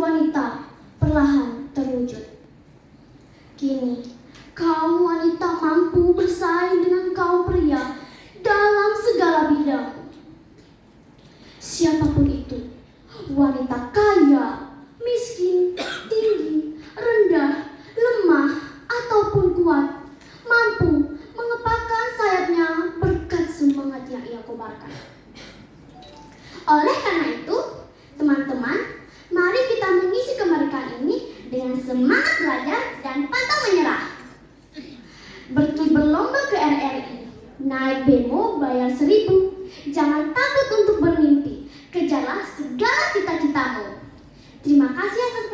wanita perlahan terwujud. Kini, kaum wanita mampu bersaing dengan kaum pria dalam segala bidang. Siapa pun itu, wanita kaya, miskin, tinggi, rendah, lemah, ataupun kuat, mampu mengepakkan sayapnya berkat semangat yang ia kobarkan. Oleh karena itu, semangat belajar dan pantang menyerah. Berki berlomba ke RRI, naik bemo bayar seribu, jangan takut untuk bermimpi, kejarlah segala cita-citamu. Terima kasih atas!